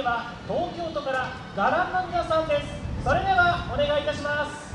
ては東京都からガランの皆さんです。それではお願いいたします。